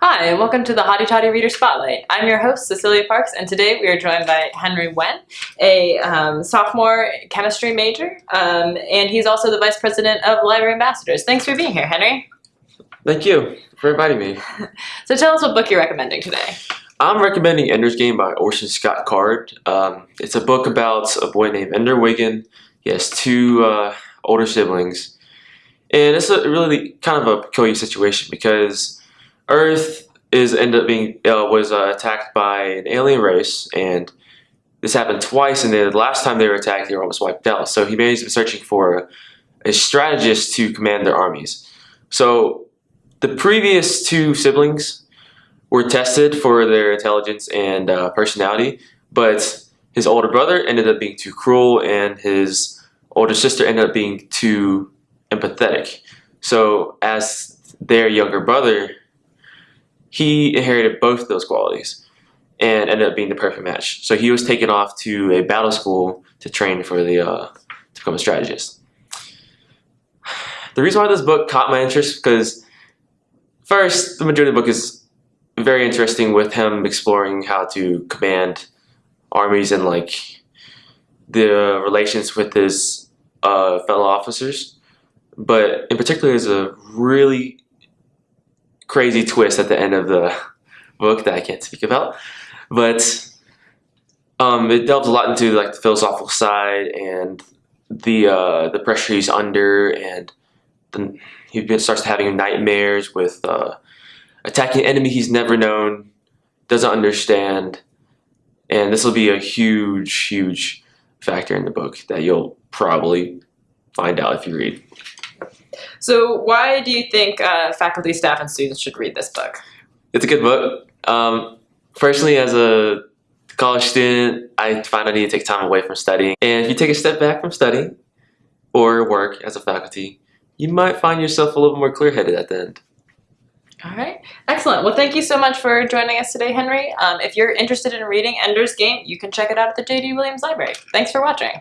Hi, and welcome to the Hottie Toddy Reader Spotlight. I'm your host, Cecilia Parks, and today we are joined by Henry Wen, a um, sophomore chemistry major, um, and he's also the vice president of Library Ambassadors. Thanks for being here, Henry. Thank you for inviting me. So tell us what book you're recommending today. I'm recommending Ender's Game by Orson Scott Card. Um, it's a book about a boy named Ender Wiggin. He has two uh, older siblings. And it's a really kind of a peculiar situation because Earth is ended up being uh, was uh, attacked by an alien race, and this happened twice. And the last time they were attacked, they were almost wiped out. So he made him searching for a, a strategist to command their armies. So the previous two siblings were tested for their intelligence and uh, personality, but his older brother ended up being too cruel, and his older sister ended up being too empathetic. So as their younger brother, he inherited both those qualities and ended up being the perfect match. So he was taken off to a battle school to train for the uh, to become a strategist. The reason why this book caught my interest because first, the majority of the book is very interesting with him exploring how to command armies and like the relations with his uh, fellow officers but in particular there's a really crazy twist at the end of the book that I can't speak about but um, it delves a lot into like the philosophical side and the uh, the pressure he's under and the, he starts having nightmares with uh, attacking an enemy he's never known doesn't understand and this will be a huge huge factor in the book that you'll probably find out if you read. So why do you think uh, faculty, staff, and students should read this book? It's a good book. Um, personally, as a college student, I find I need to take time away from studying. And if you take a step back from studying or work as a faculty, you might find yourself a little more clear-headed at the end. All right, excellent. Well, thank you so much for joining us today, Henry. Um, if you're interested in reading Ender's Game, you can check it out at the J.D. Williams Library. Thanks for watching.